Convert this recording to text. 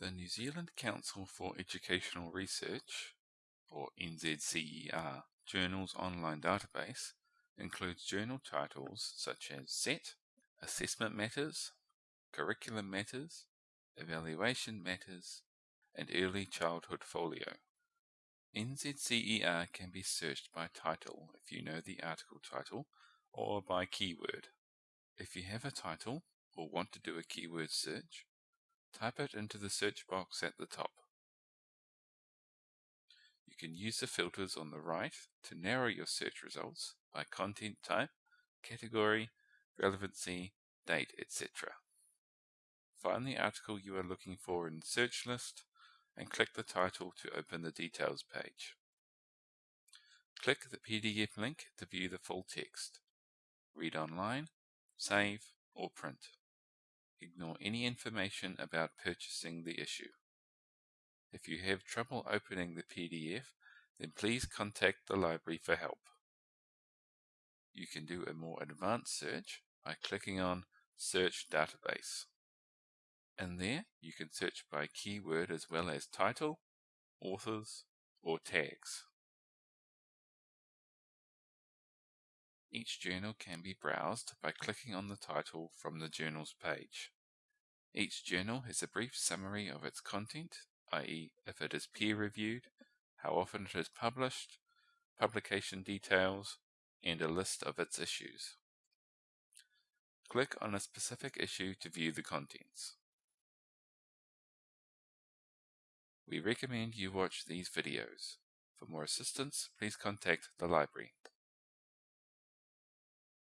The New Zealand Council for Educational Research, or NZCER, uh, Journals Online Database includes journal titles such as SET, Assessment Matters, Curriculum Matters, Evaluation Matters, and Early Childhood Folio. NZCER can be searched by title if you know the article title or by keyword. If you have a title or want to do a keyword search, Type it into the search box at the top. You can use the filters on the right to narrow your search results by content type, category, relevancy, date, etc. Find the article you are looking for in the search list and click the title to open the details page. Click the PDF link to view the full text. Read online, save, or print. Ignore any information about purchasing the issue. If you have trouble opening the PDF, then please contact the library for help. You can do a more advanced search by clicking on Search Database. In there, you can search by keyword as well as title, authors, or tags. Each journal can be browsed by clicking on the title from the journal's page. Each journal has a brief summary of its content, i.e. if it is peer-reviewed, how often it is published, publication details, and a list of its issues. Click on a specific issue to view the contents. We recommend you watch these videos. For more assistance, please contact the library.